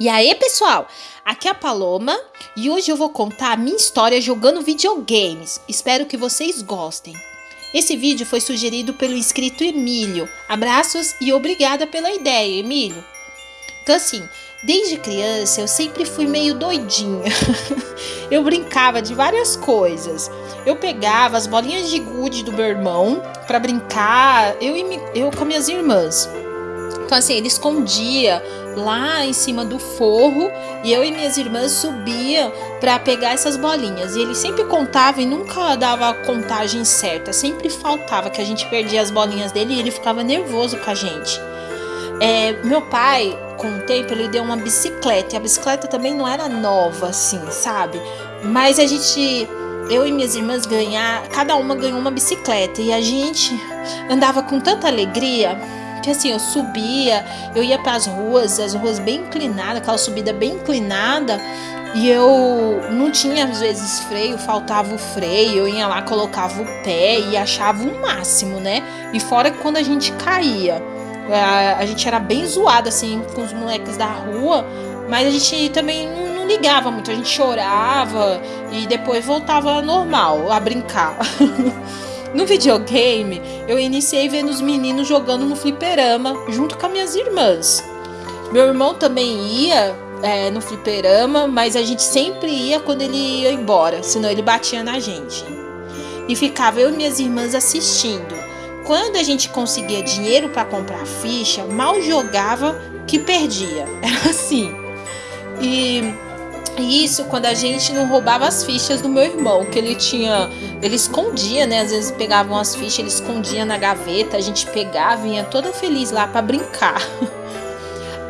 E aí, pessoal, aqui é a Paloma e hoje eu vou contar a minha história jogando videogames. Espero que vocês gostem. Esse vídeo foi sugerido pelo inscrito Emílio. Abraços e obrigada pela ideia, Emílio. Então assim, desde criança eu sempre fui meio doidinha. eu brincava de várias coisas. Eu pegava as bolinhas de gude do meu irmão para brincar, eu, e, eu com minhas irmãs. Então assim, ele escondia lá em cima do forro e eu e minhas irmãs subia para pegar essas bolinhas. E ele sempre contava e nunca dava a contagem certa, sempre faltava que a gente perdia as bolinhas dele e ele ficava nervoso com a gente. É, meu pai, com o tempo, ele deu uma bicicleta e a bicicleta também não era nova assim, sabe? Mas a gente eu e minhas irmãs ganhar, cada uma ganhou uma bicicleta e a gente andava com tanta alegria que assim, eu subia, eu ia para as ruas, as ruas bem inclinadas, aquela subida bem inclinada, e eu não tinha às vezes freio, faltava o freio, eu ia lá, colocava o pé e achava o máximo, né? E fora que quando a gente caía, a, a gente era bem zoado assim com os moleques da rua, mas a gente também não, não ligava muito, a gente chorava e depois voltava normal a brincar. No videogame, eu iniciei vendo os meninos jogando no fliperama junto com as minhas irmãs. Meu irmão também ia é, no fliperama, mas a gente sempre ia quando ele ia embora, senão ele batia na gente. E ficava eu e minhas irmãs assistindo. Quando a gente conseguia dinheiro para comprar ficha, mal jogava que perdia. Era assim. E isso quando a gente não roubava as fichas do meu irmão, que ele tinha. Ele escondia, né? Às vezes pegavam as fichas, ele escondia na gaveta, a gente pegava ia toda feliz lá para brincar.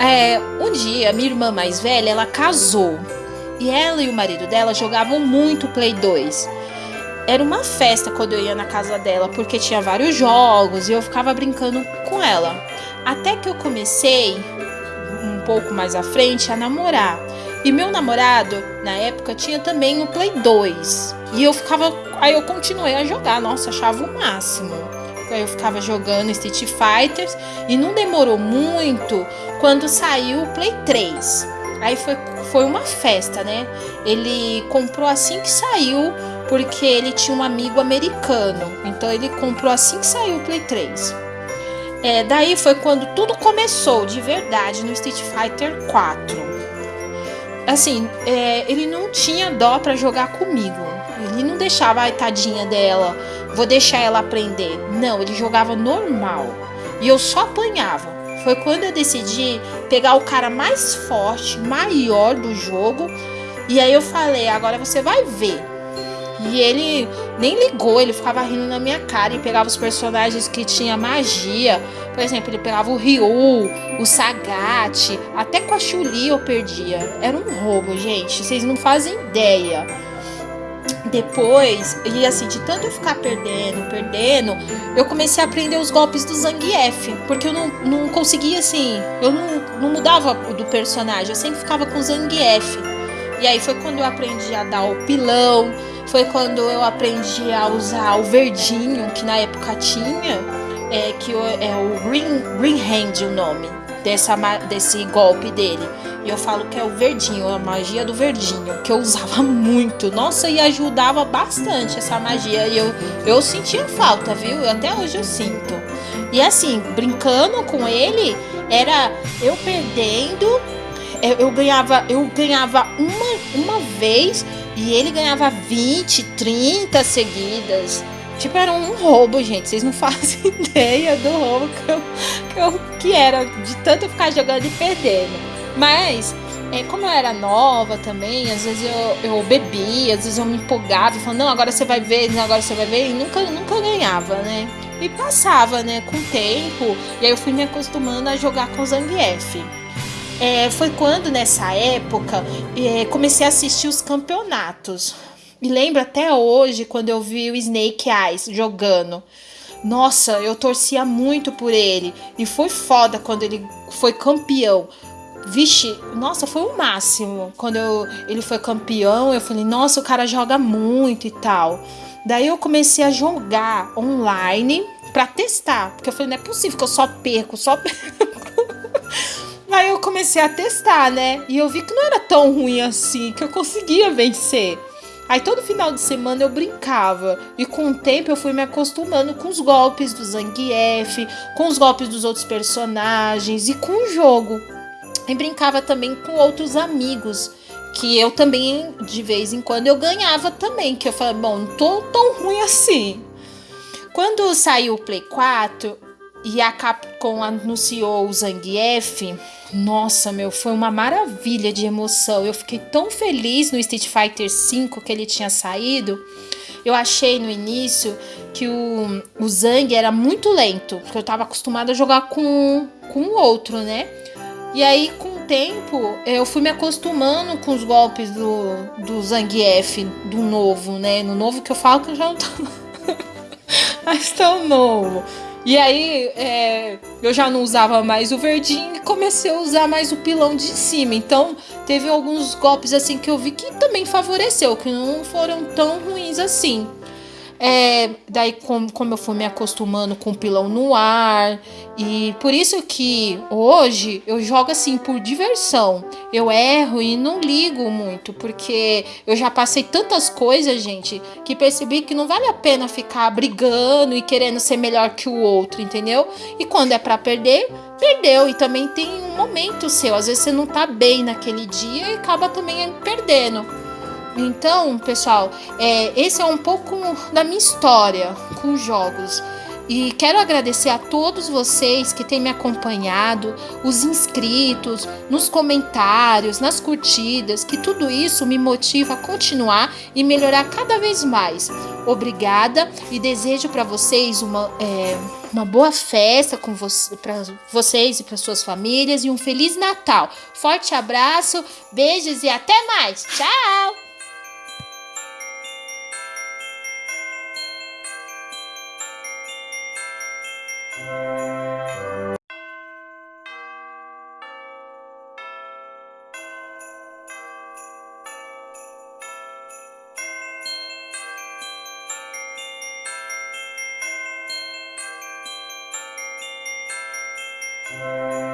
É, um dia, minha irmã mais velha, ela casou. E ela e o marido dela jogavam muito Play 2. Era uma festa quando eu ia na casa dela, porque tinha vários jogos e eu ficava brincando com ela. Até que eu comecei, um pouco mais à frente, a namorar. E meu namorado, na época, tinha também o Play 2. E eu ficava. Aí eu continuei a jogar. Nossa, achava o máximo. Aí eu ficava jogando Street Fighters. E não demorou muito quando saiu o Play 3. Aí foi, foi uma festa, né? Ele comprou assim que saiu, porque ele tinha um amigo americano. Então ele comprou assim que saiu o Play 3. É, daí foi quando tudo começou de verdade no Street Fighter 4 assim, é, ele não tinha dó para jogar comigo. Ele não deixava, ai, tadinha dela, vou deixar ela aprender. Não, ele jogava normal. E eu só apanhava. Foi quando eu decidi pegar o cara mais forte, maior do jogo. E aí eu falei, agora você vai ver. E ele nem ligou, ele ficava rindo na minha cara e pegava os personagens que tinha magia. Por exemplo, ele pegava o Ryu, o Sagat, até com a Chuli eu perdia. Era um roubo, gente. Vocês não fazem ideia. Depois, e assim, de tanto eu ficar perdendo, perdendo, eu comecei a aprender os golpes do Zangief. Porque eu não, não conseguia, assim, eu não, não mudava do personagem, eu sempre ficava com o Zangief. E aí foi quando eu aprendi a dar o pilão, foi quando eu aprendi a usar o verdinho, que na época tinha, é, que é o Green, Green Hand o nome dessa, desse golpe dele. E eu falo que é o verdinho, a magia do verdinho, que eu usava muito. Nossa, e ajudava bastante essa magia. E eu, eu sentia falta, viu? Até hoje eu sinto. E assim, brincando com ele, era eu perdendo, eu, eu ganhava, eu ganhava uma, uma vez e ele ganhava 20, 30 seguidas. Tipo, era um roubo, gente. Vocês não fazem ideia do roubo que, eu, que, eu, que era de tanto ficar jogando e perdendo. Mas, é, como eu era nova também, às vezes eu, eu bebia, às vezes eu me empolgava falava, não, agora você vai ver, agora você vai ver, e nunca, nunca ganhava, né? E passava, né, com o tempo, e aí eu fui me acostumando a jogar com Zangief. É, foi quando, nessa época, é, comecei a assistir os campeonatos. E lembro até hoje quando eu vi o Snake Eyes jogando. Nossa, eu torcia muito por ele. E foi foda quando ele foi campeão. Vixe, nossa, foi o máximo. Quando eu, ele foi campeão, eu falei, nossa, o cara joga muito e tal. Daí eu comecei a jogar online pra testar. Porque eu falei, não é possível que eu só perco, só perco. Aí eu comecei a testar, né? E eu vi que não era tão ruim assim, que eu conseguia vencer. Aí todo final de semana eu brincava. E com o tempo eu fui me acostumando com os golpes do Zangief, com os golpes dos outros personagens e com o jogo. E brincava também com outros amigos. Que eu também, de vez em quando, eu ganhava também. Que eu falei, bom, não tô tão ruim assim. Quando saiu o Play 4, e a Capcom anunciou o Zangief, nossa, meu, foi uma maravilha de emoção. Eu fiquei tão feliz no Street Fighter V que ele tinha saído. Eu achei no início que o, o Zang era muito lento, porque eu tava acostumada a jogar com, com o outro, né? E aí, com o tempo, eu fui me acostumando com os golpes do, do Zangief, do novo, né? No novo que eu falo que eu já não tô mais tão novo. E aí é, eu já não usava mais o verdinho e comecei a usar mais o pilão de cima. Então teve alguns golpes assim que eu vi que também favoreceu, que não foram tão ruins assim. É, daí, como, como eu fui me acostumando com o pilão no ar, e por isso que hoje eu jogo assim por diversão. Eu erro e não ligo muito, porque eu já passei tantas coisas, gente, que percebi que não vale a pena ficar brigando e querendo ser melhor que o outro, entendeu? E quando é para perder, perdeu. E também tem um momento seu, às vezes você não tá bem naquele dia e acaba também perdendo. Então, pessoal, é, esse é um pouco da minha história com jogos. E quero agradecer a todos vocês que têm me acompanhado, os inscritos, nos comentários, nas curtidas, que tudo isso me motiva a continuar e melhorar cada vez mais. Obrigada e desejo para vocês uma, é, uma boa festa com vo para vocês e para suas famílias e um feliz Natal. Forte abraço, beijos e até mais. Tchau! Música